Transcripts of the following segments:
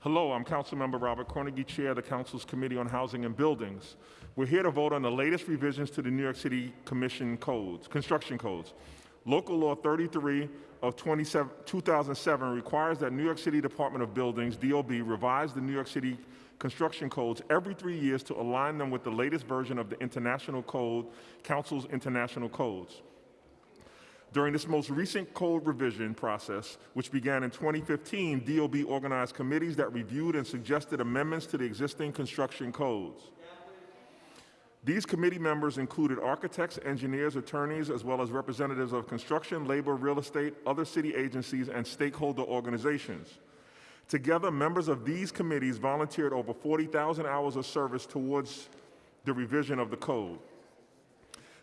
Hello, I'm Councilmember Robert Cornegy, Chair of the Council's Committee on Housing and Buildings. We're here to vote on the latest revisions to the New York City Commission codes, construction codes. Local Law 33 of 2007 requires that New York City Department of Buildings, DOB, revise the New York City construction codes every three years to align them with the latest version of the International Code, Council's International Codes. During this most recent code revision process, which began in 2015, DOB organized committees that reviewed and suggested amendments to the existing construction codes. These committee members included architects, engineers, attorneys, as well as representatives of construction, labor, real estate, other city agencies, and stakeholder organizations. Together, members of these committees volunteered over 40,000 hours of service towards the revision of the code.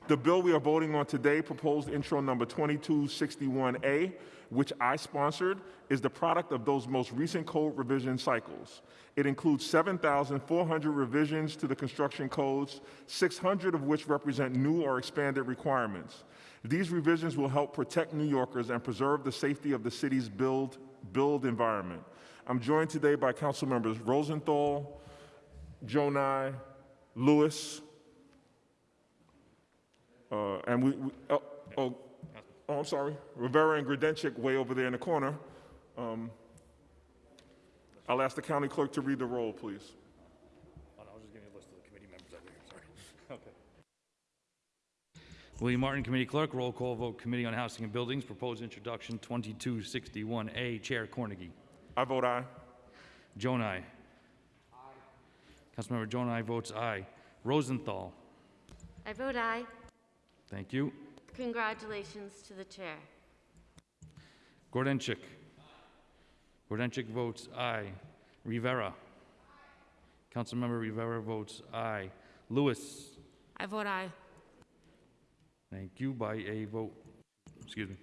The bill we are voting on today, proposed intro number 2261A, which I sponsored, is the product of those most recent code revision cycles. It includes 7,400 revisions to the construction codes, 600 of which represent new or expanded requirements. These revisions will help protect New Yorkers and preserve the safety of the city's build, build environment. I'm joined today by council members Rosenthal, Gjonaj, Louis, uh, and we, we oh, oh, oh, I'm sorry, Rivera and Grodenchik way over there in the corner. Um, I'll ask the county clerk to read the roll, please. Oh, no, I was just giving you a list of the committee members over here, sorry. Okay. William Martin, Committee Clerk. Roll call vote, Committee on Housing and Buildings. Proposed introduction, 2261A. Chair Cornegy. I vote aye. Gjonaj. Aye. Councilmember Gjonaj votes aye. Rosenthal. I vote aye. Thank you. Congratulations to the chair. Grodenchik. Grodenchik votes aye. Rivera. Councilmember Rivera votes aye. Louis. I vote aye. Thank you by a vote, excuse me.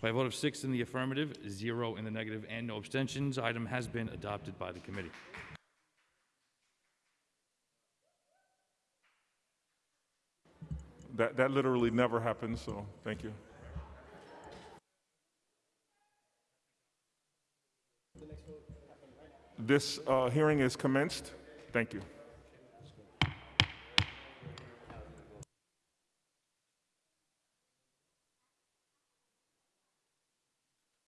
By a vote of six in the affirmative, zero in the negative, and no abstentions, item has been adopted by the committee. That, that literally never happens, so thank you. This uh, hearing is commenced. Thank you.